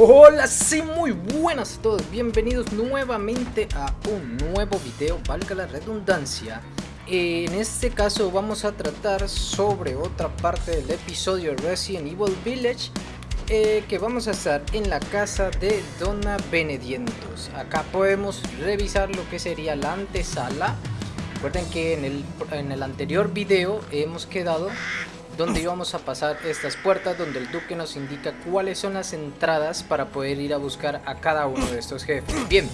Hola, sí, muy buenas a todos, bienvenidos nuevamente a un nuevo video, valga la redundancia. En este caso vamos a tratar sobre otra parte del episodio Resident Evil Village eh, Que vamos a estar en la casa de Donna Benedientos. Acá podemos revisar lo que sería la antesala. Recuerden que en el, en el anterior video hemos quedado donde íbamos a pasar estas puertas donde el duque nos indica cuáles son las entradas para poder ir a buscar a cada uno de estos jefes. Bien,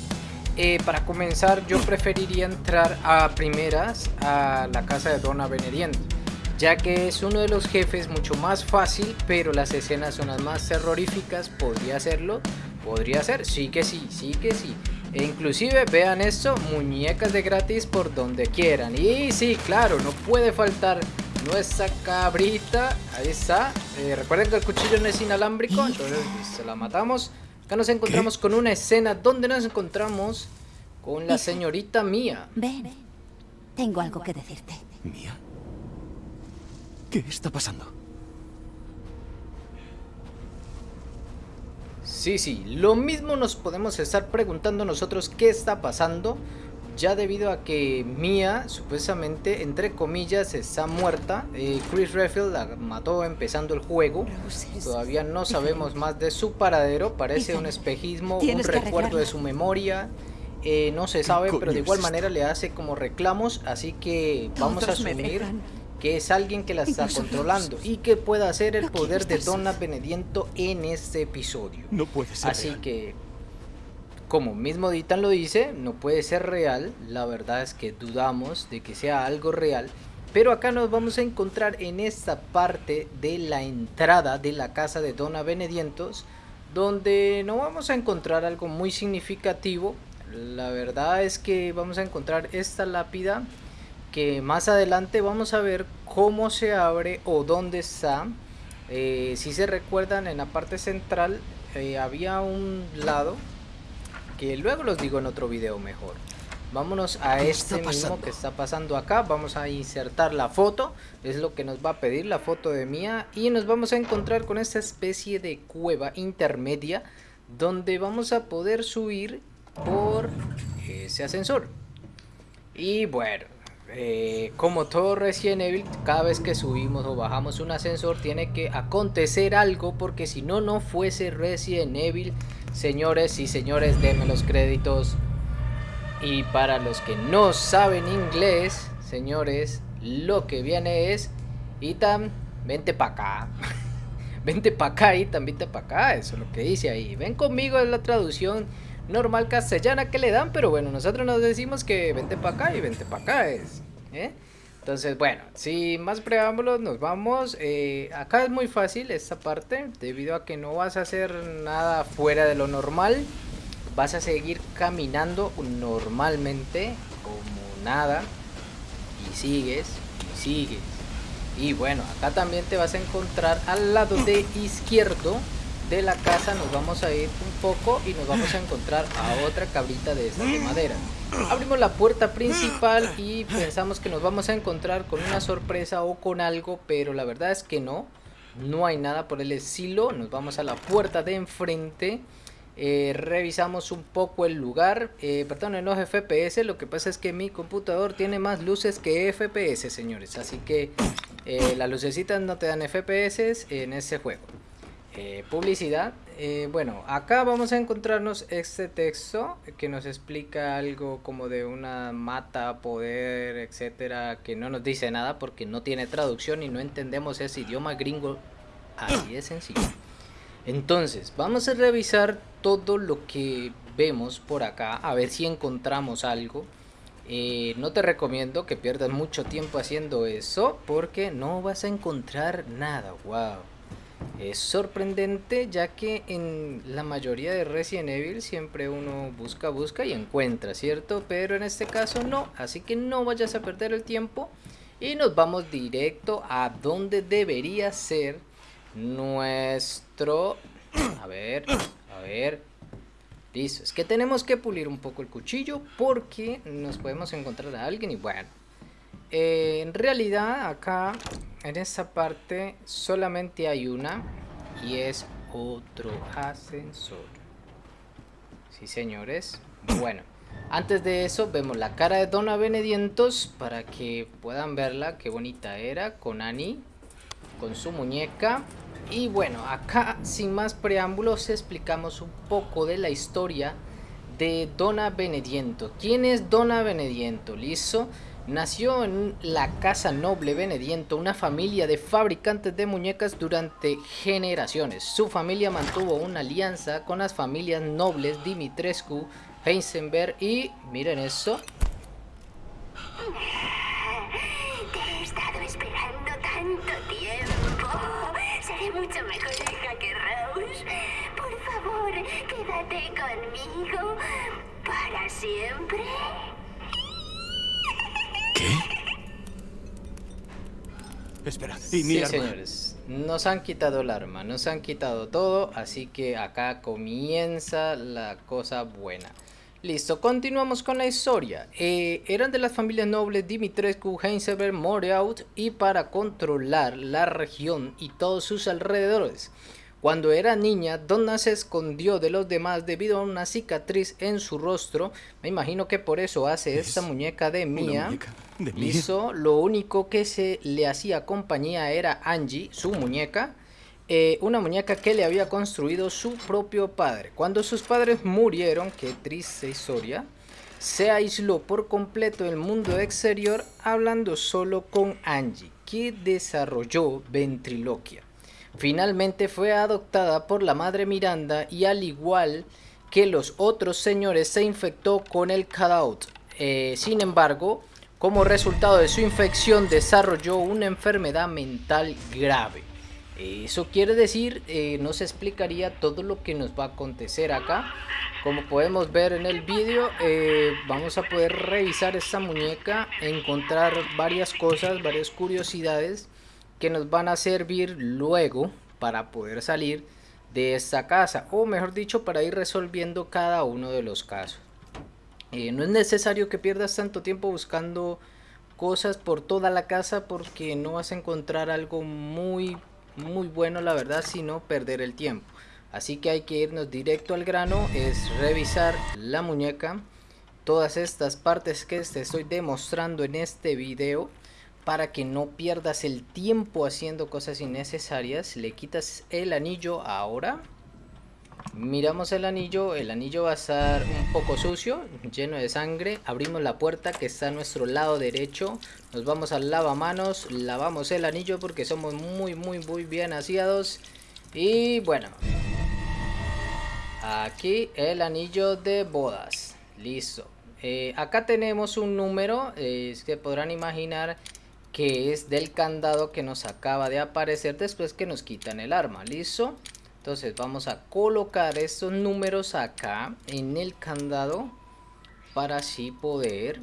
eh, para comenzar yo preferiría entrar a primeras a la casa de Dona Benediente ya que es uno de los jefes mucho más fácil, pero las escenas son las más terroríficas, podría hacerlo, podría ser, sí que sí, sí que sí. E inclusive vean esto, muñecas de gratis por donde quieran. Y sí, claro, no puede faltar nuestra cabrita. Ahí está. Eh, recuerden que el cuchillo no es inalámbrico, entonces se la matamos. Acá nos encontramos con una escena donde nos encontramos con la señorita Mía. Ven, tengo algo que decirte. ¿Mía? ¿Qué está pasando? Sí, sí, lo mismo nos podemos estar preguntando nosotros qué está pasando ya debido a que Mia supuestamente entre comillas está muerta. Eh, Chris Redfield la mató empezando el juego. Todavía no sabemos más de su paradero. Parece un espejismo un recuerdo de su memoria. Eh, no se sabe pero de igual manera le hace como reclamos así que vamos a asumir que es alguien que la está controlando y que pueda hacer el poder de Donna Benediento en este episodio. No puede ser así que como mismo Ditan lo dice, no puede ser real, la verdad es que dudamos de que sea algo real, pero acá nos vamos a encontrar en esta parte de la entrada de la casa de Dona Benedientos, donde no vamos a encontrar algo muy significativo, la verdad es que vamos a encontrar esta lápida que más adelante vamos a ver cómo se abre o dónde está. Eh, si se recuerdan en la parte central eh, había un lado que luego los digo en otro video mejor. Vámonos a este mismo que está pasando acá. Vamos a insertar la foto. Es lo que nos va a pedir la foto de Mía. Y nos vamos a encontrar con esta especie de cueva intermedia. Donde vamos a poder subir por ese ascensor. Y bueno, eh, como todo Resident Evil, cada vez que subimos o bajamos un ascensor tiene que acontecer algo porque si no, no fuese Resident Evil Señores y señores, denme los créditos. Y para los que no saben inglés, señores, lo que viene es... Itam, vente para acá. vente para acá, Itam, vente para acá. Eso es lo que dice ahí. Ven conmigo, es la traducción normal castellana que le dan. Pero bueno, nosotros nos decimos que vente para acá y vente para acá es. ¿eh? Entonces, bueno, sin más preámbulos, nos vamos. Eh, acá es muy fácil esta parte, debido a que no vas a hacer nada fuera de lo normal. Vas a seguir caminando normalmente, como nada. Y sigues, y sigues. Y bueno, acá también te vas a encontrar al lado de izquierdo de la casa nos vamos a ir un poco y nos vamos a encontrar a otra cabrita de esta de madera. Abrimos la puerta principal y pensamos que nos vamos a encontrar con una sorpresa o con algo, pero la verdad es que no. No hay nada por el estilo. Nos vamos a la puerta de enfrente. Eh, revisamos un poco el lugar. Eh, perdón, no es FPS. Lo que pasa es que mi computador tiene más luces que FPS, señores. Así que eh, las lucecitas no te dan FPS en ese juego. Eh, publicidad. Eh, bueno, acá vamos a encontrarnos este texto que nos explica algo como de una mata, poder, etcétera, que no nos dice nada porque no tiene traducción y no entendemos ese idioma gringo. Así de sencillo. Entonces, vamos a revisar todo lo que vemos por acá, a ver si encontramos algo. Eh, no te recomiendo que pierdas mucho tiempo haciendo eso porque no vas a encontrar nada. Wow. Es sorprendente ya que en la mayoría de Resident Evil siempre uno busca, busca y encuentra, ¿cierto? Pero en este caso no, así que no vayas a perder el tiempo y nos vamos directo a donde debería ser nuestro... A ver, a ver... Listo, es que tenemos que pulir un poco el cuchillo porque nos podemos encontrar a alguien y bueno. Eh, en realidad acá, en esta parte, solamente hay una y es otro ascensor. Sí, señores. Bueno, antes de eso vemos la cara de Dona Benedientos para que puedan verla. Qué bonita era con Annie, con su muñeca. Y bueno, acá sin más preámbulos explicamos un poco de la historia de Dona Benediento. ¿Quién es Dona Benediento? ¿Listo? Nació en la casa noble Benediento, una familia de fabricantes de muñecas durante generaciones. Su familia mantuvo una alianza con las familias nobles Dimitrescu, Heisenberg y... miren eso. Te he estado esperando tanto tiempo. Seré mucho mejor hija que Rose. Por favor, quédate conmigo para siempre. ¿Qué? Espera, y mi sí, arma. señores, nos han quitado el arma, nos han quitado todo, así que acá comienza la cosa buena. Listo, continuamos con la historia. Eh, eran de las familias nobles Dimitrescu, Heisenberg, Moreout y para controlar la región y todos sus alrededores. Cuando era niña, Donna se escondió de los demás debido a una cicatriz en su rostro. Me imagino que por eso hace Es esta muñeca de Mia. muñeca de lo único que se le hacía compañía era Angie, su muñeca. eh, una muñeca que le había construido su propio padre. Cuando sus padres murieron, qué triste historia, se aisló por completo del mundo exterior hablando solo con Angie, que desarrolló ventriloquia. Finalmente fue adoptada por la madre Miranda y al igual que los otros señores se infectó con el cutout. Eh, sin embargo, como resultado de su infección desarrolló una enfermedad mental grave. Eso quiere decir, eh, nos explicaría todo lo que nos va a acontecer acá. Como podemos ver en el vídeo, eh, vamos a poder revisar esta muñeca, encontrar varias cosas, varias curiosidades que nos van a servir luego para poder salir de esta casa. O mejor dicho, para ir resolviendo cada uno de los casos. Eh, no es necesario que pierdas tanto tiempo buscando cosas por toda la casa porque no vas a encontrar algo muy muy bueno la verdad sino perder el tiempo así que hay que irnos directo al grano es revisar la muñeca todas estas partes que te estoy demostrando en este video para que no pierdas el tiempo haciendo cosas innecesarias le quitas el anillo ahora. Miramos el anillo el anillo va a estar un poco sucio lleno de sangre. Abrimos la puerta que está a nuestro lado derecho. Nos vamos al lavamanos lavamos el anillo porque somos muy muy muy bien aseados. Y bueno aquí el anillo de bodas. Listo. Eh, acá tenemos un número eh, que podrán imaginar que es del candado que nos acaba de aparecer después que nos quitan el arma. Listo entonces vamos a colocar estos números acá en el candado para así poder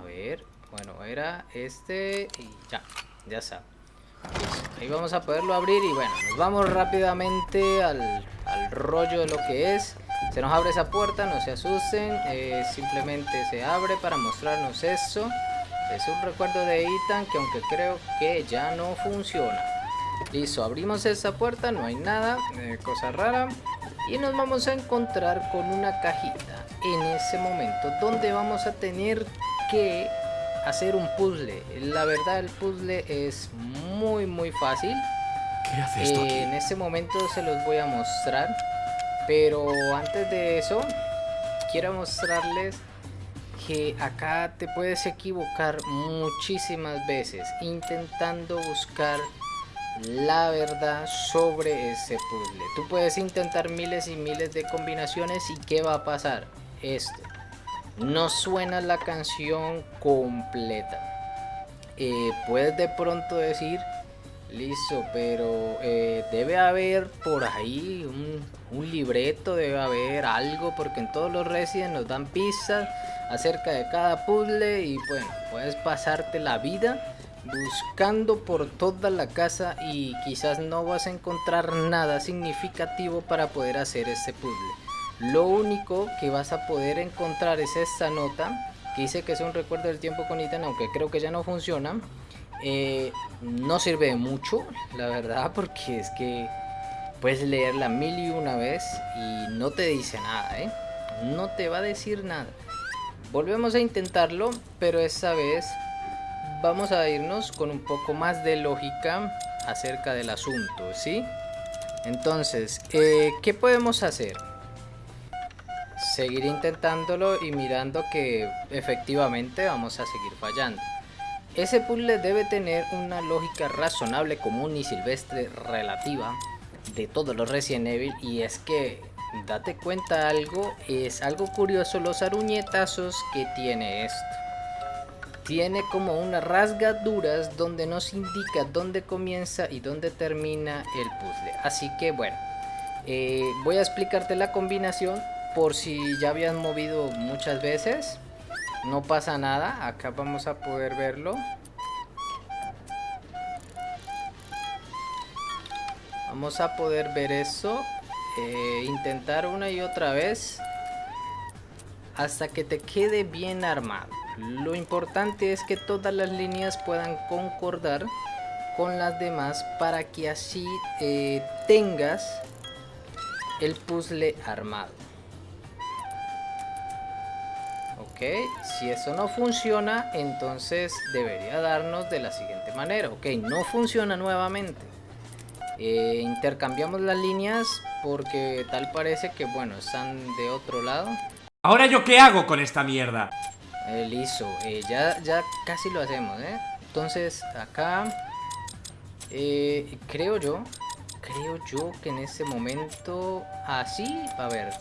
a ver bueno era este y ya ya está. Ahí vamos a poderlo abrir y bueno nos vamos rápidamente al, al rollo de lo que es. Se nos abre esa puerta no se asusten eh, simplemente se abre para mostrarnos eso es un recuerdo de Ethan que aunque creo que ya no funciona Listo, abrimos esta puerta, no hay nada, eh, cosa rara. Y nos vamos a encontrar con una cajita en ese momento donde vamos a tener que hacer un puzzle. La verdad el puzzle es muy muy fácil. ¿Qué hace esto aquí? En este momento se los voy a mostrar. Pero antes de eso, quiero mostrarles que acá te puedes equivocar muchísimas veces intentando buscar la verdad sobre ese puzzle. Tú puedes intentar miles y miles de combinaciones y ¿qué va a pasar? Esto. No suena la canción completa. Eh, puedes de pronto decir, listo, pero eh, debe haber por ahí un, un libreto, debe haber algo, porque en todos los Resident nos dan pistas acerca de cada puzzle y bueno, puedes pasarte la vida buscando por toda la casa y quizás no vas a encontrar nada significativo para poder hacer este puzzle. Lo único que vas a poder encontrar es esta nota que dice que es un recuerdo del tiempo con Ethan, aunque creo que ya no funciona. Eh, no sirve de mucho, la verdad, porque es que puedes leerla mil y una vez y no te dice nada, ¿eh? No te va a decir nada. Volvemos a intentarlo, pero esta vez vamos a irnos con un poco más de lógica acerca del asunto, ¿sí? Entonces, eh, ¿qué podemos hacer? Seguir intentándolo y mirando que efectivamente vamos a seguir fallando. Ese puzzle debe tener una lógica razonable, común y silvestre relativa de todos los Resident Evil y es que date cuenta algo, es algo curioso los aruñetazos que tiene esto tiene como unas rasgaduras donde nos indica dónde comienza y dónde termina el puzzle. Así que bueno, eh, voy a explicarte la combinación por si ya habías movido muchas veces. No pasa nada, acá vamos a poder verlo. Vamos a poder ver eso. Eh, intentar una y otra vez hasta que te quede bien armado. Lo importante es que todas las líneas puedan concordar con las demás para que así eh, tengas el puzzle armado. Ok, si eso no funciona, entonces debería darnos de la siguiente manera. Ok, no funciona nuevamente. Eh, intercambiamos las líneas porque tal parece que, bueno, están de otro lado. ¿Ahora yo qué hago con esta mierda? Eh, listo, eh, ya, ya casi lo hacemos, ¿eh? Entonces, acá, eh, creo yo, creo yo que en este momento, así, a ver,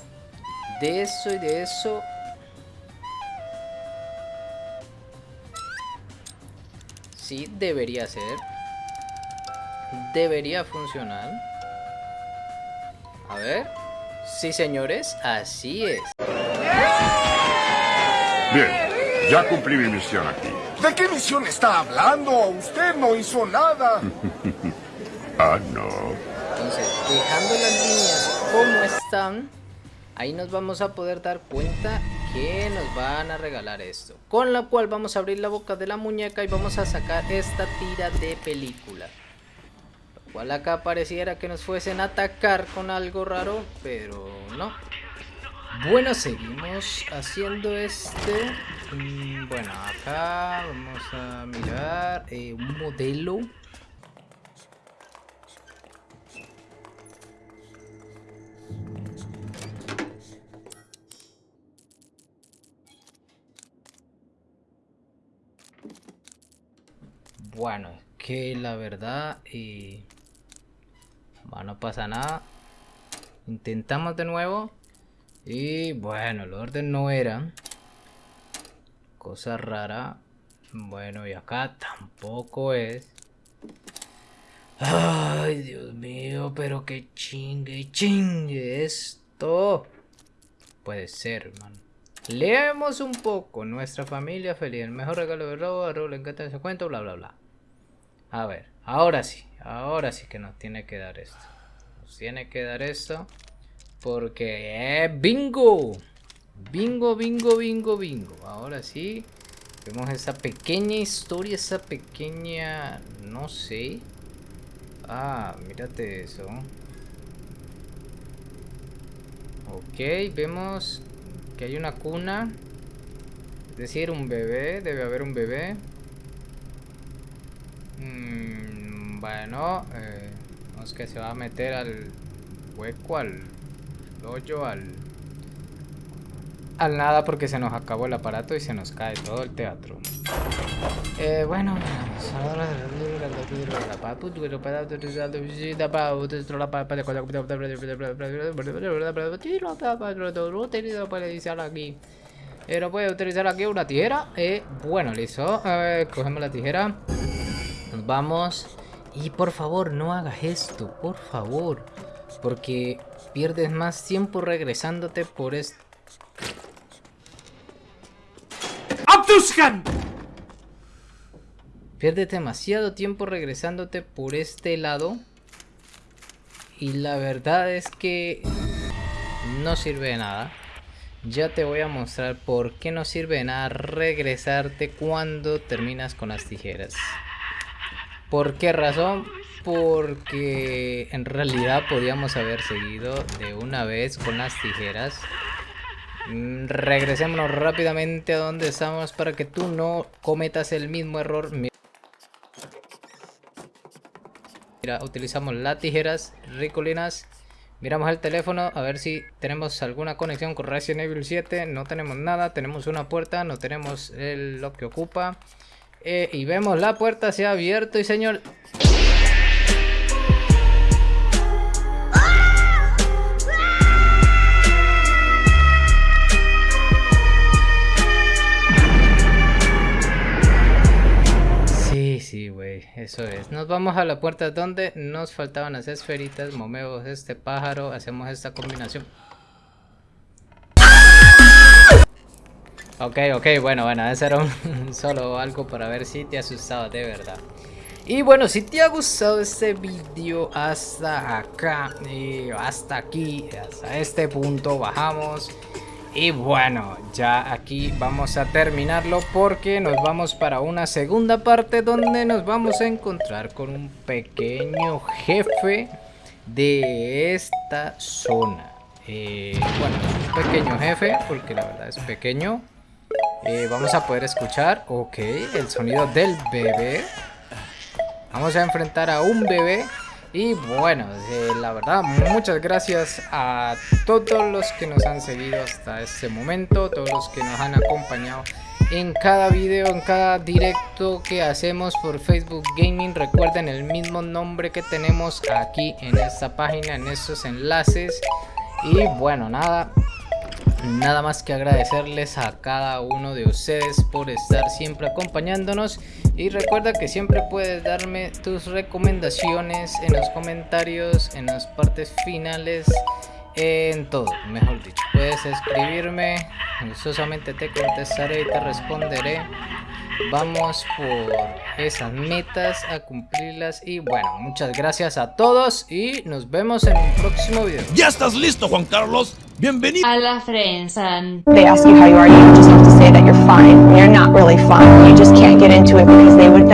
de eso y de eso, sí, debería ser, debería funcionar, a ver, sí señores, así es. Bien, ya cumplí mi misión aquí. ¿De qué misión está hablando? Usted no hizo nada. Ah, no. Entonces, dejando las líneas como están, ahí nos vamos a poder dar cuenta que nos van a regalar esto. Con la cual vamos a abrir la boca de la muñeca y vamos a sacar esta tira de película. Lo cual acá pareciera que nos fuesen a atacar con algo raro, pero no. Bueno, seguimos haciendo este. Bueno, acá vamos a mirar eh, un modelo. Bueno, que la verdad eh, no pasa nada. Intentamos de nuevo. Y bueno, el orden no era. Cosa rara. Bueno, y acá tampoco es. Ay, Dios mío, pero que chingue, chingue esto. Puede ser, man. Leemos un poco. Nuestra familia feliz. El mejor regalo de robo. A le encanta ese cuento, bla, bla, bla. A ver, ahora sí. Ahora sí que nos tiene que dar esto. Nos tiene que dar esto. Porque, eh, bingo. Bingo, bingo, bingo, bingo. Ahora sí. Vemos esa pequeña historia, esa pequeña... No sé. Ah, mírate eso. Ok, vemos que hay una cuna. Es decir, un bebé. Debe haber un bebé. Mm, bueno, eh, vemos que se va a meter al hueco, al hoyo, al... Al nada porque se nos acabó el aparato y se nos cae todo el teatro. Eh, bueno, aquí. Pero puede utilizar aquí una tijera. Eh, bueno, listo. Eh, cogemos la tijera. Nos vamos. Y por favor, no hagas esto. Por favor. Porque pierdes más tiempo regresándote por esto. ¡Abduskan! Pierdes demasiado tiempo regresándote por este lado. Y la verdad es que no sirve de nada. Ya te voy a mostrar por qué no sirve de nada regresarte cuando terminas con las tijeras. ¿Por qué razón? Porque en realidad podíamos haber seguido de una vez con las tijeras. Mm, Regresémonos rápidamente a donde estamos para que tú no cometas el mismo error. Mi- Mira, utilizamos las tijeras ricolinas. Miramos el teléfono a ver si tenemos alguna conexión con Resident Evil 7. No tenemos nada. Tenemos una puerta, no tenemos el- lo que ocupa. Eh, y vemos la puerta se ha abierto y señor... Sí, sí, güey, eso es. Nos vamos a la puerta donde nos faltaban las esferitas, movemos este pájaro, hacemos esta combinación. Ok, ok, bueno, bueno, eso era solo algo para ver si te asustaba de verdad. Y bueno, si te ha gustado este vídeo hasta acá, hasta aquí, hasta este punto, bajamos. Y bueno, ya aquí vamos a terminarlo porque nos vamos para una segunda parte donde nos vamos a encontrar con un pequeño jefe de esta zona. Eh, bueno, es un pequeño jefe porque la verdad es pequeño. Eh, vamos a poder escuchar, ok, el sonido del bebé. Vamos a enfrentar a un bebé. Y bueno, eh, la verdad, muchas gracias a todos los que nos han seguido hasta este momento, todos los que nos han acompañado en cada video, en cada directo que hacemos por Facebook Gaming. Recuerden el mismo nombre que tenemos aquí en esta página, en estos enlaces. Y bueno, nada, Nada más que agradecerles a cada uno de ustedes por estar siempre acompañándonos y recuerda que siempre puedes darme tus recomendaciones en los comentarios, en las partes finales, en todo, mejor dicho. Puedes escribirme, gustosamente te contestaré y te responderé. Vamos por esas metas a cumplirlas y bueno, muchas gracias a todos y nos vemos en un próximo video. ¿Ya estás listo, Juan Carlos? Bienvenido. a la Frensan. they ask you how you are, you just have to say that you're fine. You're not really fine, you just can't get into it because they would never